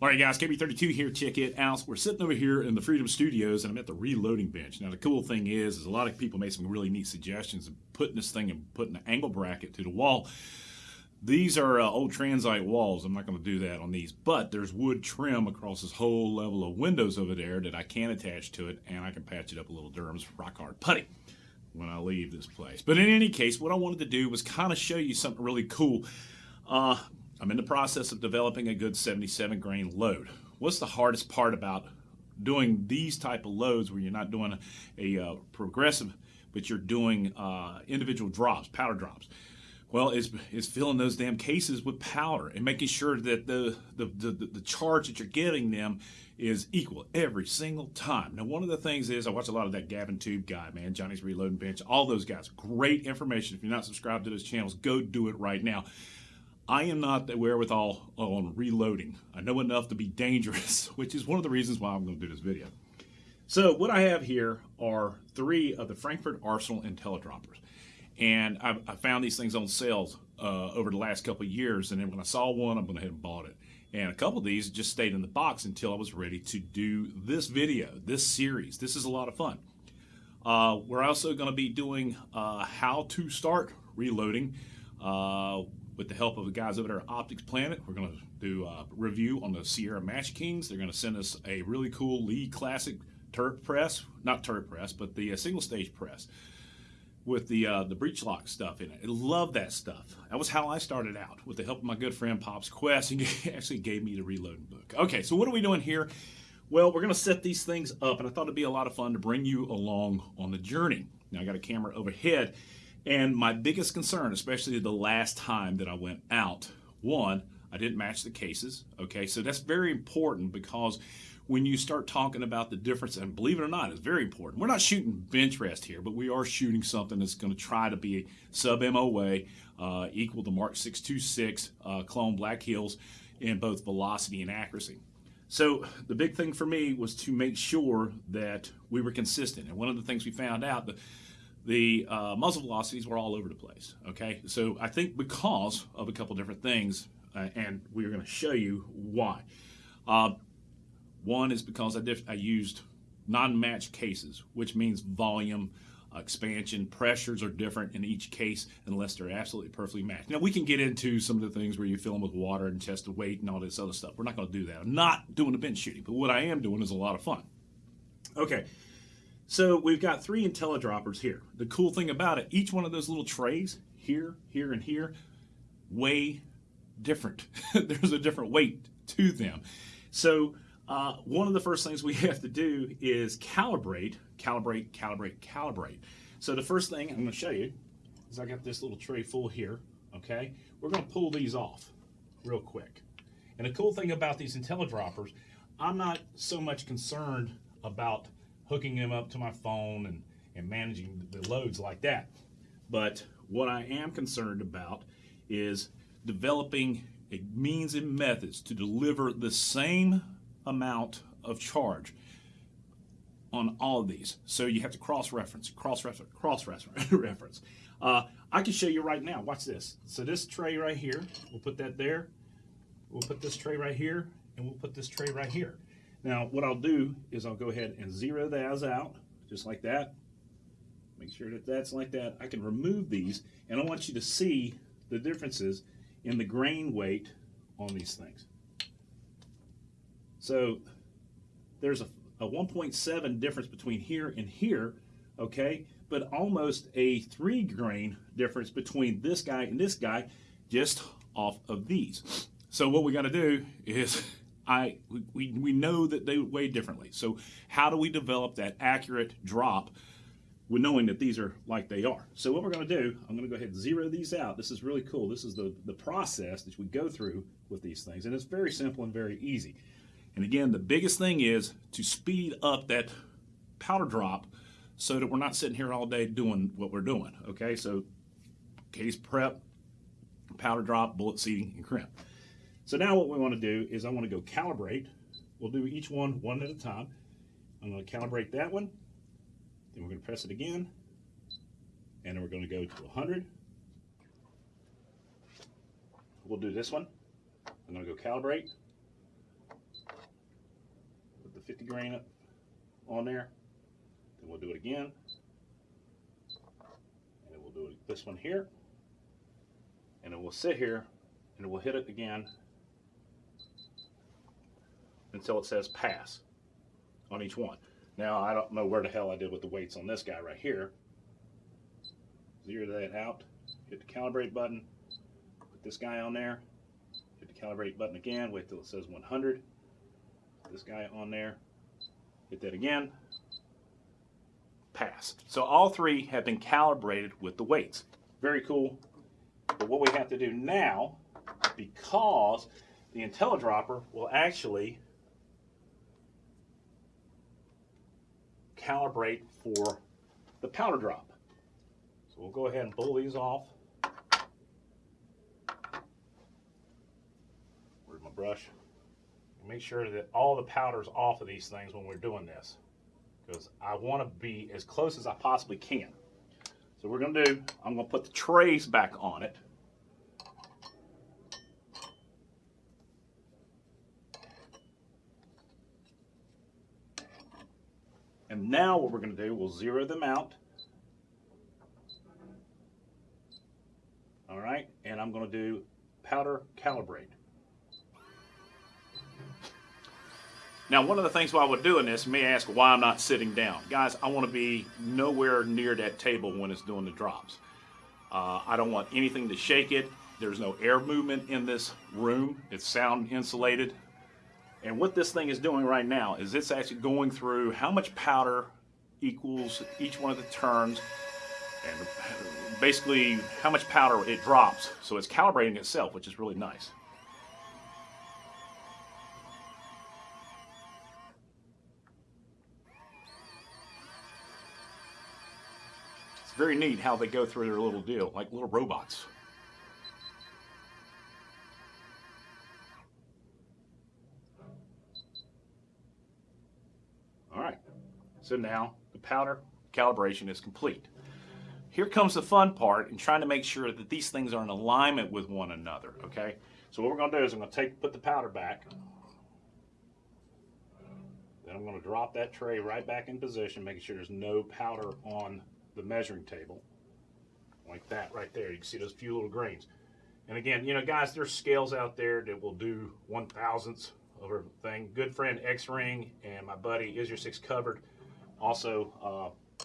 All right, guys, KB32 here. Check it out. We're sitting over here in the Freedom Studios, and I'm at the reloading bench. Now, the cool thing is, is a lot of people made some really neat suggestions of putting this thing and putting an angle bracket to the wall. These are uh, old transite walls. I'm not going to do that on these, but there's wood trim across this whole level of windows over there that I can attach to it, and I can patch it up a little Durham's rock hard putty when I leave this place. But in any case, what I wanted to do was kind of show you something really cool. Uh, I'm in the process of developing a good 77 grain load. What's the hardest part about doing these type of loads where you're not doing a, a uh, progressive, but you're doing uh, individual drops, powder drops? Well, it's, is filling those damn cases with powder and making sure that the, the the, the charge that you're getting them is equal every single time. Now, one of the things is I watch a lot of that Gavin Tube guy, man, Johnny's Reloading Bench, all those guys. Great information. If you're not subscribed to those channels, go do it right now. I am not the wherewithal on reloading. I know enough to be dangerous, which is one of the reasons why I'm going to do this video. So what I have here are three of the Frankford Arsenal IntelliDroppers. And I, I found these things on sales uh, over the last couple of years. And then when I saw one, I went ahead and bought it. And a couple of these just stayed in the box until I was ready to do this video, this series. This is a lot of fun. Uh, we're also going to be doing uh, how to start reloading. With the help of the guys over there at Optics Planet. We're going to do a review on the Sierra Match Kings. They're going to send us a really cool Lee Classic turret press, not turret press, but the uh, single stage press with the uh, the breech lock stuff in it. I love that stuff. That was how I started out with the help of my good friend Pops Quest. He actually gave me the reloading book. Okay, so what are we doing here? Well, we're going to set these things up, and I thought it'd be a lot of fun to bring you along on the journey. Now I got a camera overhead and my biggest concern, especially the last time that I went out, one, I didn't match the cases. Okay, so that's very important because when you start talking about the difference, and believe it or not, it's very important. We're not shooting bench rest here, but we are shooting something that's going to try to be sub MOA, uh, equal to Mark 626 uh, clone Black Hills in both velocity and accuracy. So the big thing for me was to make sure that we were consistent. And one of the things we found out that the uh, muzzle velocities were all over the place. Okay, so I think because of a couple different things, uh, and we're going to show you why. Uh, one is because I, I used non-matched cases, which means volume, expansion, pressures are different in each case unless they're absolutely perfectly matched. Now we can get into some of the things where you fill them with water and test the weight and all this other stuff. We're not going to do that. I'm not doing the bench shooting, but what I am doing is a lot of fun. Okay, so we've got three IntelliDroppers here. The cool thing about it, each one of those little trays, here, here, and here, weigh different. There's a different weight to them. So uh, one of the first things we have to do is calibrate, calibrate, calibrate, calibrate. So the first thing I'm going to show you is I got this little tray full here, okay? We're going to pull these off real quick. And the cool thing about these IntelliDroppers, I'm not so much concerned about hooking them up to my phone and, and managing the loads like that. But what I am concerned about is developing a means and methods to deliver the same amount of charge on all of these. So you have to cross-reference, cross-reference, cross-reference. Uh, I can show you right now. Watch this. So this tray right here, we'll put that there. We'll put this tray right here, and we'll put this tray right here. Now, what I'll do is I'll go ahead and zero those out, just like that. Make sure that that's like that. I can remove these, and I want you to see the differences in the grain weight on these things. So there's a, a 1.7 difference between here and here, okay? But almost a three grain difference between this guy and this guy just off of these. So what we got to do is I we, we know that they weigh differently. So how do we develop that accurate drop with knowing that these are like they are? So what we're going to do, I'm going to go ahead and zero these out. This is really cool. This is the, the process that we go through with these things. And it's very simple and very easy. And again, the biggest thing is to speed up that powder drop so that we're not sitting here all day doing what we're doing. Okay, so case prep, powder drop, bullet seating, and crimp. So now what we want to do is I want to go calibrate. We'll do each one one at a time. I'm going to calibrate that one. Then we're going to press it again. And then we're going to go to 100. We'll do this one. I'm going to go calibrate. Put the 50 grain up on there. Then we'll do it again. And then we'll do this one here. And then we'll sit here and we'll hit it again until it says pass on each one. Now, I don't know where the hell I did with the weights on this guy right here. Zero that out, hit the calibrate button, put this guy on there, hit the calibrate button again, wait till it says 100, put this guy on there, hit that again, pass. So all three have been calibrated with the weights. Very cool. But what we have to do now, because the IntelliDropper will actually calibrate for the powder drop. So we'll go ahead and pull these off. Where's my brush? Make sure that all the powder's off of these things when we're doing this. Because I want to be as close as I possibly can. So we're going to do, I'm going to put the trays back on it. And now what we're going to do, we'll zero them out. All right, and I'm going to do powder calibrate. Now, one of the things while we're doing this, may ask why I'm not sitting down. Guys, I want to be nowhere near that table when it's doing the drops. Uh, I don't want anything to shake it. There's no air movement in this room. It's sound insulated. And what this thing is doing right now is it's actually going through how much powder equals each one of the turns and basically how much powder it drops. So it's calibrating itself, which is really nice. It's very neat how they go through their little deal, like little robots. So now the powder calibration is complete. Here comes the fun part in trying to make sure that these things are in alignment with one another, okay? So what we're gonna do is I'm gonna take, put the powder back. Then I'm gonna drop that tray right back in position, making sure there's no powder on the measuring table. Like that right there. You can see those few little grains. And again, you know, guys, there's scales out there that will do one thousandths of a thing. Good friend X-Ring and my buddy Is Your Six Covered also, uh,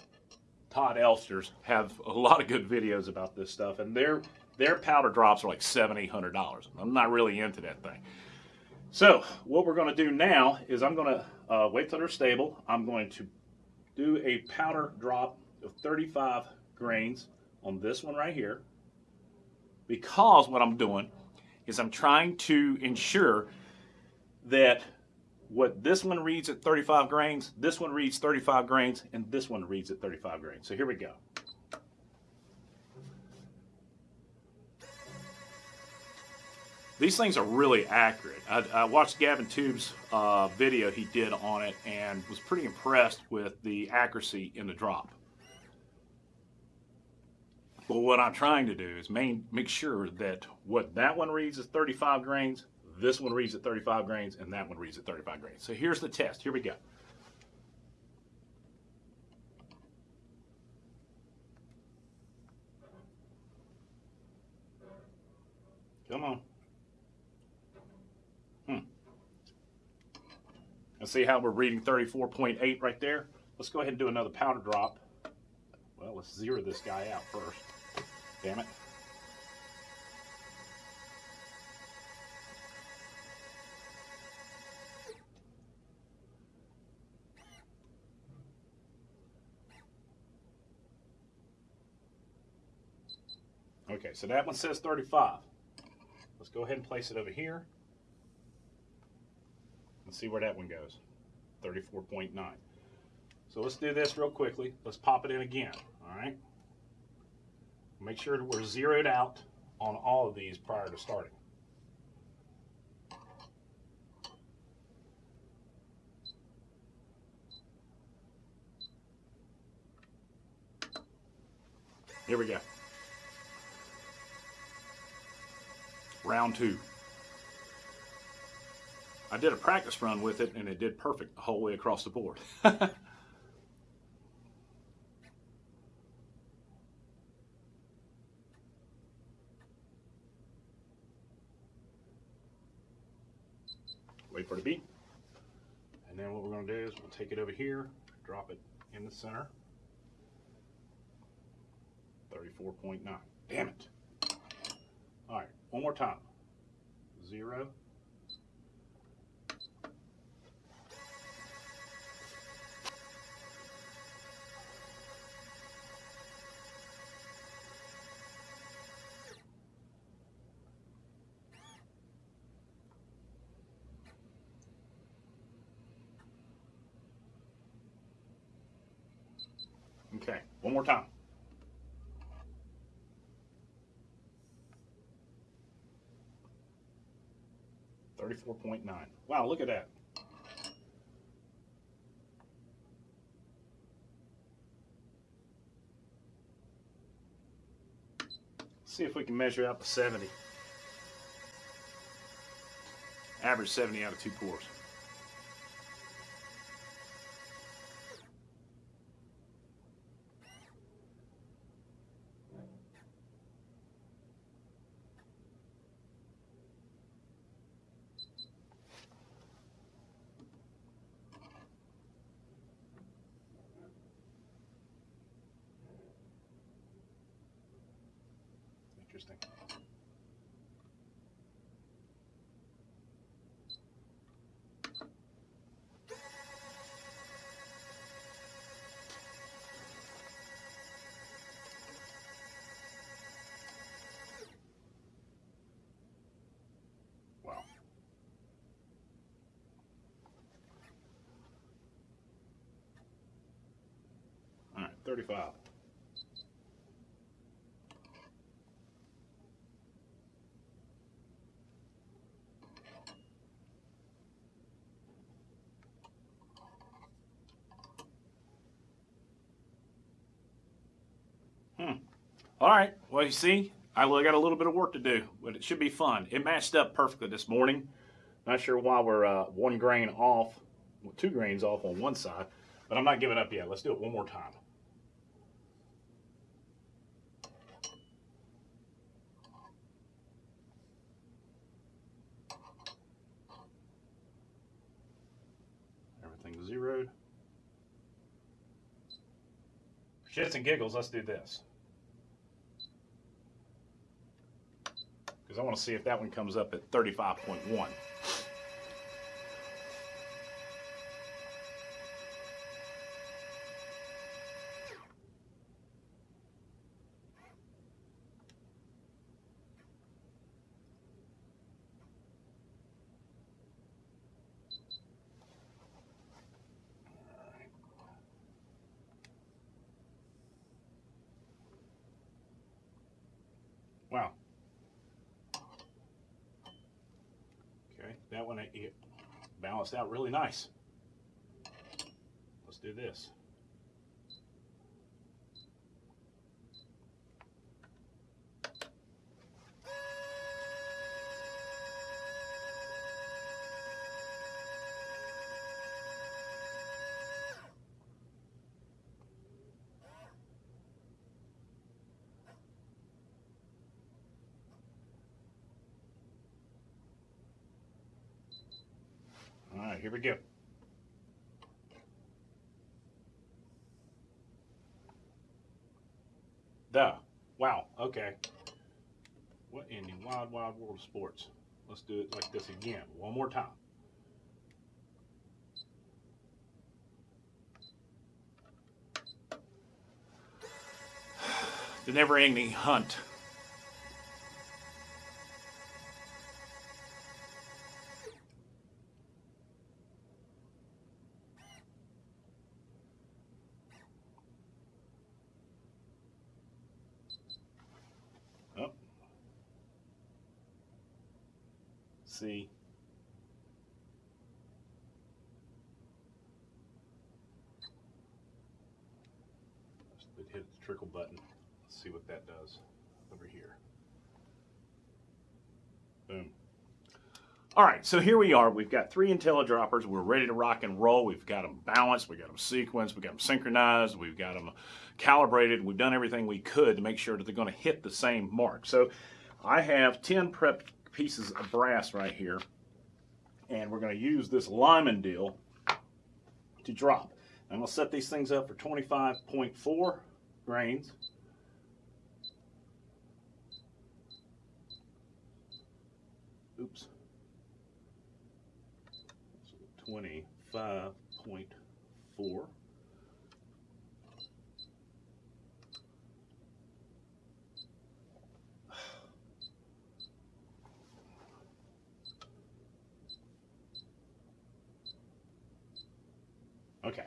Todd Elsters have a lot of good videos about this stuff, and their their powder drops are like seven, eight hundred dollars. I'm not really into that thing. So what we're going to do now is I'm going to uh, wait till they're stable. I'm going to do a powder drop of 35 grains on this one right here because what I'm doing is I'm trying to ensure that what this one reads at 35 grains, this one reads 35 grains, and this one reads at 35 grains. So here we go. These things are really accurate. I, I watched Gavin Tube's uh, video he did on it and was pretty impressed with the accuracy in the drop. But what I'm trying to do is main, make sure that what that one reads is 35 grains, this one reads at 35 grains, and that one reads at 35 grains. So here's the test. Here we go. Come on. Hmm. And see how we're reading 34.8 right there? Let's go ahead and do another powder drop. Well, let's zero this guy out first. Damn it. So that one says 35. Let's go ahead and place it over here. Let's see where that one goes. 34.9. So let's do this real quickly. Let's pop it in again, all right? Make sure that we're zeroed out on all of these prior to starting. Here we go. Round two. I did a practice run with it and it did perfect the whole way across the board. Wait for the beat. And then what we're going to do is we'll take it over here, drop it in the center. 34.9. Damn it. All right, one more time. Zero. Okay, one more time. Thirty-four point nine. Wow, look at that. See if we can measure out the 70. Average 70 out of two pours. Interesting. Wow. All right, 35. All right. Well, you see, I got a little bit of work to do, but it should be fun. It matched up perfectly this morning. Not sure why we're uh, one grain off, well, two grains off on one side, but I'm not giving up yet. Let's do it one more time. Everything zeroed. Shits and giggles, let's do this. Because I want to see if that one comes up at 35.1. balanced out really nice. Let's do this. Here we go. The. Wow, okay. What in the wild, wild world of sports? Let's do it like this again, one more time. The never ending hunt. See. Let's hit the trickle button. Let's see what that does over here. Boom. All right, so here we are. We've got three IntelliDroppers. We're ready to rock and roll. We've got them balanced. We've got them sequenced. We've got them synchronized. We've got them calibrated. We've done everything we could to make sure that they're going to hit the same mark. So I have 10 prepped pieces of brass right here. And we're going to use this Lyman deal to drop. I'm going to set these things up for 25.4 grains. Oops. 25.4. Okay,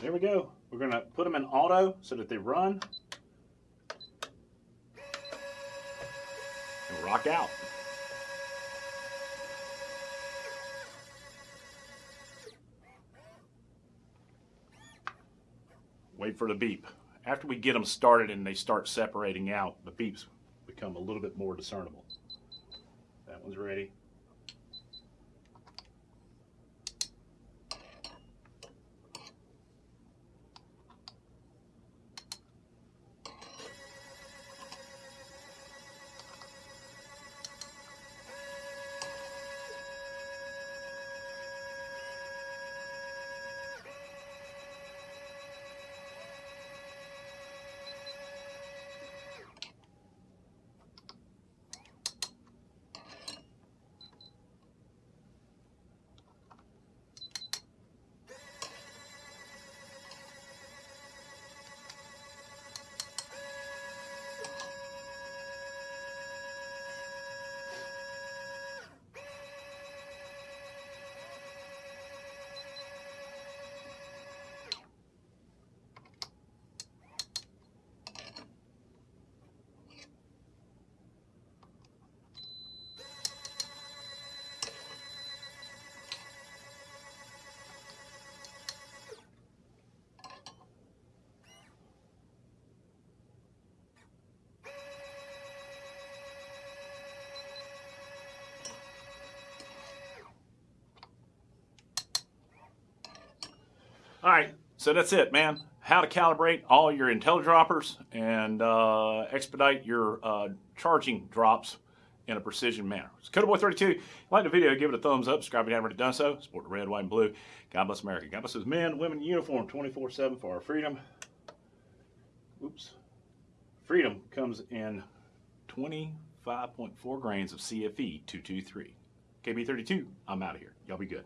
there we go. We're gonna put them in auto so that they run and rock out. wait for the beep. After we get them started and they start separating out, the beeps become a little bit more discernible. That one's ready. All right, so that's it, man. How to calibrate all your IntelliDroppers and uh, expedite your uh, charging drops in a precision manner. It's CodaBoy32. If you like the video, give it a thumbs up. Subscribe if you haven't already done so. Support the red, white, and blue. God bless America. God bless those men, women in uniform 24-7 for our freedom. Oops. Freedom comes in 25.4 grains of CFE 223. KB32, I'm out of here. Y'all be good.